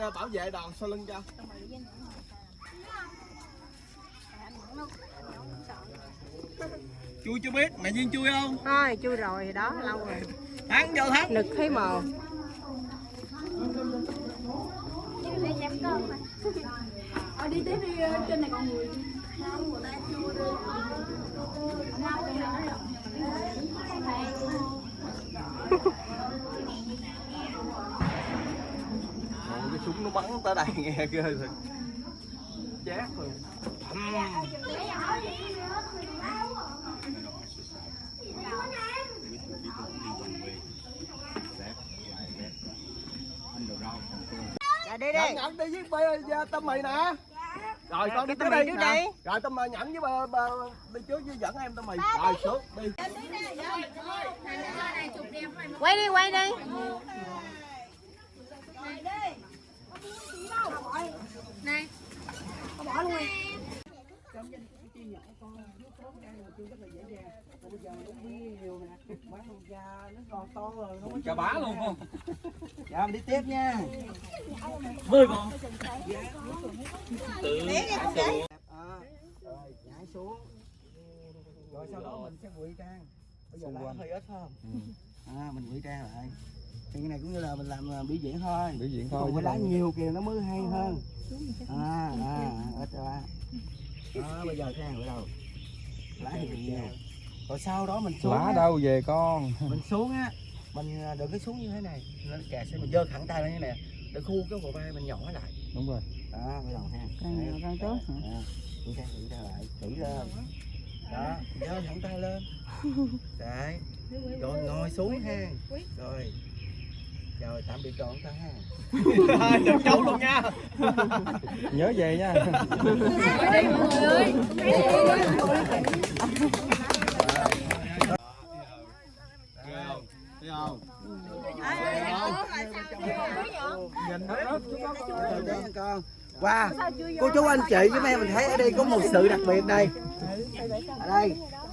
ờ, bảo vệ đòn sau lưng cho. Chui chưa biết mẹ duyên chui không? Thôi chui rồi thì đó lâu rồi. Thắng vô thắng. Nực thấy mờ Ờ, đi tiếp đi trên này còn người nó bắn tới đây nghe ghê rồi chát rồi. Dạ đi nhận đi nhận đi với bê tâm mì nè. Rồi con đi cái tới đi trước đi. rồi tâm mì nhẫn với bà, bà đi trước với dẫn em tâm mì. Rồi xuống đi. Quay đi quay đi chà bá luôn không Dạ mình đi tiếp nha. mười con À, rồi nhảy xuống. Rồi sau đó mình sẽ ngụy trang. Bây giờ lá hơi ít phải không? À mình ngụy trang lại. Thì cái này cũng như là mình làm à, biểu diễn thôi. biểu diễn thôi phải lá nhiều kìa nó mới hay hơn. À à ít ra. Đó bây giờ cái này bắt đầu. Lá thì nhiều. Rồi sau đó mình xuống. lá á, đâu về con Mình xuống á, mình à, đừng có xuống như thế này. Nó kè sẽ mình giơ thẳng tay lên như này để khu cái bờ vai mình nhỏ lại. đúng rồi đó bắt đầu ha càng tốt hả? kiểm tra kiểm tra lại kỹ lên đó giơ thẳng tay lên đấy rồi ngồi xuống ha rồi rồi tạm biệt trọn ta ha. Dấu luôn nha. Nhớ về nha. Wow. Cô chú anh chị với em mình thấy ở đây có một sự đặc biệt đây ở đây